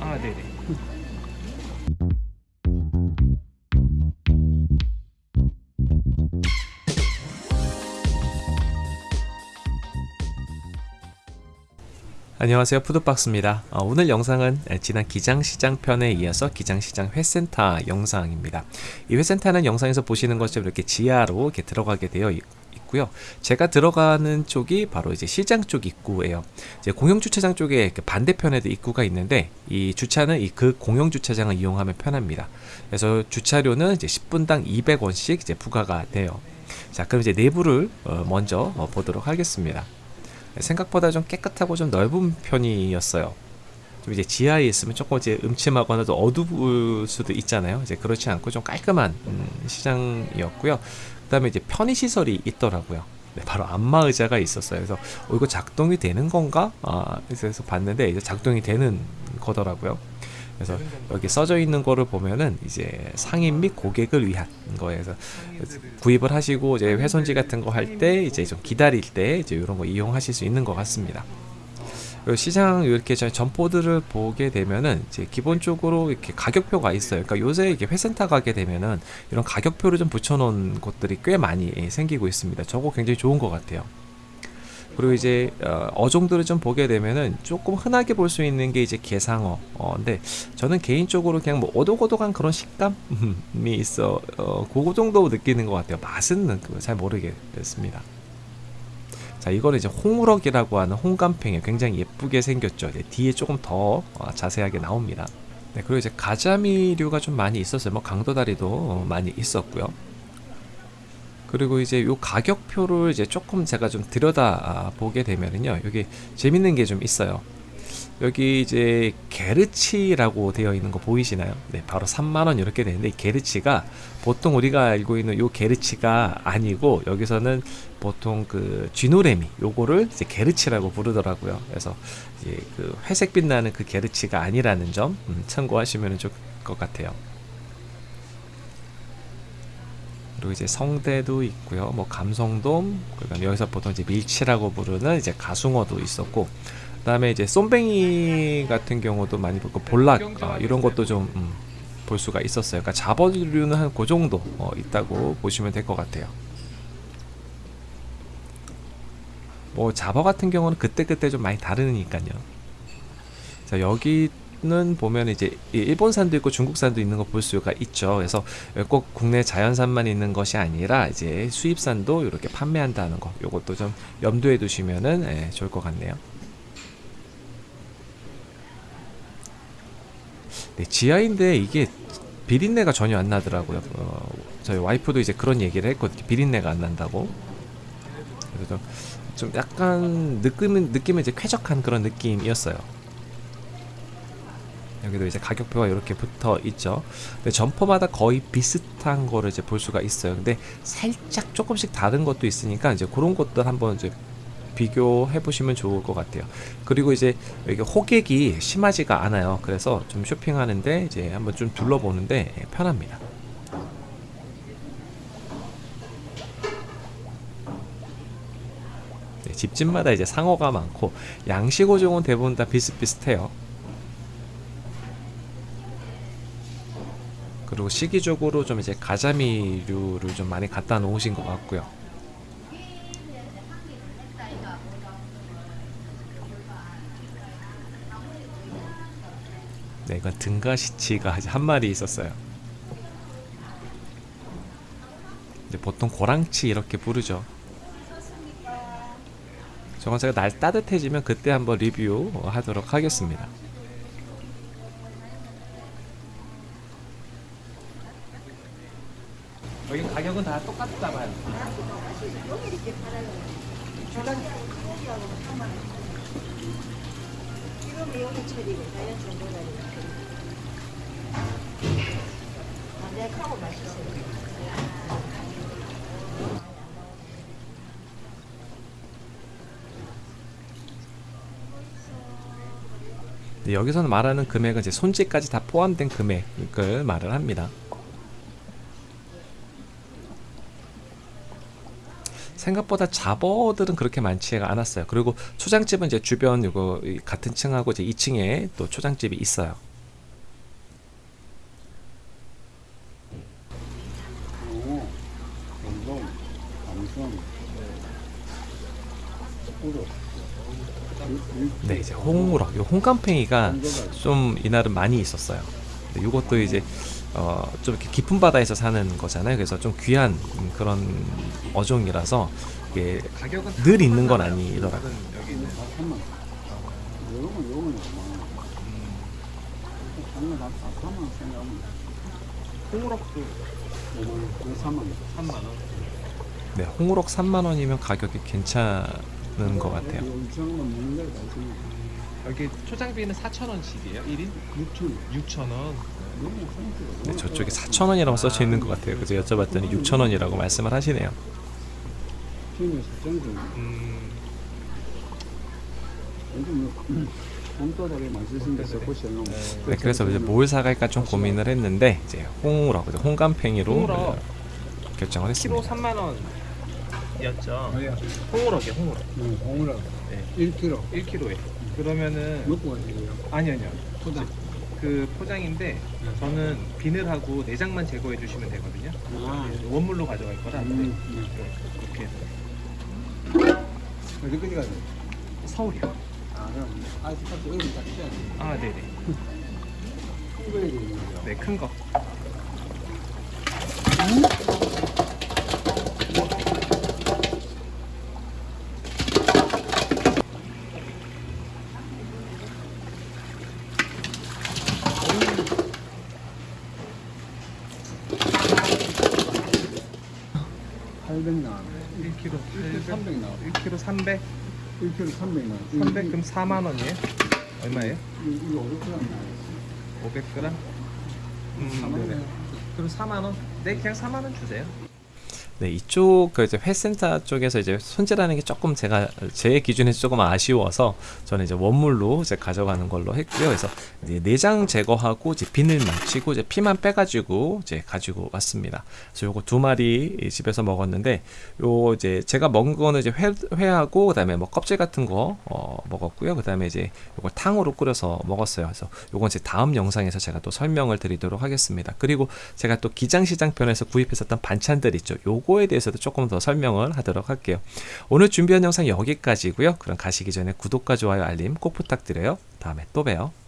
아 네네. 안녕하세요. 푸드박스입니다. 어, 오늘 영상은 지난 기장시장 편에 이어서 기장시장 회센터 영상입니다. 이 회센터는 영상에서 보시는 것처럼 이렇게 지하로 이렇게 들어가게 되어 있, 고 요. 제가 들어가는 쪽이 바로 이제 시장 쪽 입구예요. 이제 공영 주차장 쪽에 반대편에도 입구가 있는데 이 주차는 이 그 공영 주차장을 이용하면 편합니다. 그래서 주차료는 이제 10분당 200원씩 이제 부과가 돼요. 자 그럼 이제 내부를 어, 먼저 어, 보도록 하겠습니다. 생각보다 좀 깨끗하고 좀 넓은 편이었어요. 좀 이제 지하에 있으면 조금 이제 음침하거나 도 어두울 수도 있잖아요. 이제 그렇지 않고 좀 깔끔한 음, 시장이었고요. 그다음에 이제 편의 시설이 있더라고요. 네, 바로 안마 의자가 있었어요. 그래서 어, 이거 작동이 되는 건가? 아, 그래서 봤는데 이제 작동이 되는 거더라고요. 그래서 여기 써져 있는 거를 보면은 이제 상인 및 고객을 위한 거에서 구입을 하시고 이제 훼손지 같은 거 할 때 이제 좀 기다릴 때 이제 이런 거 이용하실 수 있는 것 같습니다. 시장 이렇게 점포들을 보게 되면은 이제 기본적으로 이렇게 가격표가 있어요. 그러니까 요새 이렇게 회센터 가게 되면은 이런 가격표를 좀 붙여놓은 곳들이 꽤 많이 생기고 있습니다. 저거 굉장히 좋은 것 같아요. 그리고 이제 어, 어종들을 좀 보게 되면은 조금 흔하게 볼 수 있는 게 이제 게상어. 어, 근데 저는 개인적으로 그냥 뭐 오독오독한 그런 식감이 있어. 어, 그 정도 느끼는 것 같아요. 맛은 잘 모르겠습니다. 자, 이거는 이제 홍우럭이라고 하는 홍감팽이 굉장히 예쁘게 생겼죠. 뒤에 조금 더 어, 자세하게 나옵니다. 네, 그리고 이제 가자미류가 좀 많이 있었어요. 뭐 강도다리도 많이 있었고요. 그리고 이제 요 가격표를 이제 조금 제가 좀 들여다 보게 되면은요 여기 재밌는 게 좀 있어요 여기 이제 게르치라고 되어 있는 거 보이시나요? 네, 바로 3만원 이렇게 되는데 게르치가 보통 우리가 알고 있는 요 게르치가 아니고 여기서는 보통 그 쥐노래미 요거를 이제 게르치라고 부르더라고요. 그래서 이제 그 회색 빛나는 그 게르치가 아니라는 점 음, 참고하시면 좋을 것 같아요. 그리고 이제 성대도 있고요. 뭐 감성돔, 그다음 여기서 보통 이제 밀치라고 부르는 이제 가숭어도 있었고, 그 다음에 이제 쏨뱅이 같은 경우도 많이 보고 볼락 어, 이런 것도 좀 음, 볼 수가 있었어요. 그러니까 잡어류는 한 그 정도 어, 있다고 보시면 될 것 같아요. 뭐 잡어 같은 경우는 그때 그때 좀 많이 다르니까요. 자 여기 는 보면 이제 일본산도 있고 중국산도 있는 거 볼 수가 있죠. 그래서 꼭 국내 자연산만 있는 것이 아니라 이제 수입산도 이렇게 판매한다는 거. 요것도 좀 염두에 두시면은 예, 좋을 것 같네요. 네, 지하인데 이게 비린내가 전혀 안 나더라고요. 어, 저희 와이프도 이제 그런 얘기를 했거든요. 비린내가 안 난다고. 그래서 좀 약간 느낌은 느낌은 이제 쾌적한 그런 느낌이었어요. 여기도 이제 가격표가 이렇게 붙어 있죠. 근데 점퍼마다 거의 비슷한 거를 이제 볼 수가 있어요. 근데 살짝 조금씩 다른 것도 있으니까 이제 그런 것들 한번 이제 비교해 보시면 좋을 것 같아요. 그리고 이제 여기 호객이 심하지가 않아요. 그래서 좀 쇼핑하는데 이제 한번 좀 둘러보는데 편합니다. 네, 집집마다 이제 상어가 많고 양식어종은 대부분 다 비슷비슷해요. 그리고 시기적으로 좀 이제 가자미류를 좀 많이 갖다 놓으신 것 같고요. 네, 이건 등가시치가 한 마리 있었어요. 이제 보통 고랑치 이렇게 부르죠. 저건 제가 날 따뜻해지면 그때 한번 리뷰하도록 하겠습니다. 여기 가격은 다 똑같다 봐요. 지금 여기 처리고 자연 정보다리 담백하고 맛있어요. 여기서는 말하는 금액은 이제 손질까지 다 포함된 금액을 말을 합니다. 생각보다 잡어들은 그렇게 많지가 않았어요. 그리고 초장집은 이제 주변 요거 이 같은 층하고 이제 2층에 또 초장집이 있어요. 우로. 네, 이제 홍우럭, 요 홍감팽이가 좀 이날은 많이 있었어요. 요것도 이제 어, 좀 이렇게 깊은 바다에서 사는 거잖아요. 그래서 좀 귀한 음, 그런 어종이라서 이게 늘 있는 건 아니더라고요. 여기는 다 3만 원. 요거는 요거는 5만 원. 장난 다 3만 원 생각하면 홍우럭도 5만 원, 왜 3만 원? 3만 원. 네, 홍우럭 3만 원이면 가격이 괜찮은 것 같아요. 여기 초장비는 4,000원씩이에요. 1인 6천 원. 6,000원. 너무 상태가 네, 저쪽에 4천 원이라고 써져 있는 것 같아요. 그래서 여쭤봤더니 6천 원이라고 말씀을 하시네요. 음, 뭐데 써보시면 네, 그래서 이제 뭘 사갈까 좀 고민을 했는데 이제 홍우럭, 이제 홍감팽이로 홍우럭. 어, 결정을 했습니다. 3만 원이었죠. 아야 홍우럭이요, 홍우럭. 홍우라 네. 1kg 1kg에. 그러면은 먹고 가시고요 아니 아니요. 포장 그 포장인데 저는 비늘하고 내장만 제거해 주시면 되거든요. 아 원물로 가져갈 거라 음, 이렇게 해서 어디까지 가요? 서울이요. 아 그럼 돼 아, 네네. 큰 거에 되는 거죠 네, 큰 거. 팔 800 나와요 1kg 1kg 300 나와요 1kg 300. 1kg 300 나와요 300 그럼 4만 원이에요? 얼마예요? 이거 500g 나와요 500g? 음, 4만 네네. 원 그럼 4만 원? 네, 그냥 4만 원 주세요. 네, 이쪽 그 이제 회센터 쪽에서 이제 손질하는 게 조금 제가 제 기준에서 조금 아쉬워서 저는 이제 원물로 이제 가져가는 걸로 했고요. 그래서 내장 제거하고 이제 비늘 맞추고 이제 피만 빼가지고 이제 가지고 왔습니다. 그래서 요거 두 마리 이 집에서 먹었는데 요 이제 제가 먹은 거는 이제 회, 회하고 그다음에 뭐 껍질 같은 거 어, 먹었고요. 그다음에 이제 요걸 탕으로 끓여서 먹었어요. 그래서 요건 이제 다음 영상에서 제가 또 설명을 드리도록 하겠습니다. 그리고 제가 또 기장시장 편에서 구입했었던 반찬들 있죠. 요거에 대해서도 조금 더 설명을 하도록 할게요. 오늘 준비한 영상 여기까지고요. 그럼 가시기 전에 구독과 좋아요, 알림 꼭 부탁드려요. 다음에 또 봬요.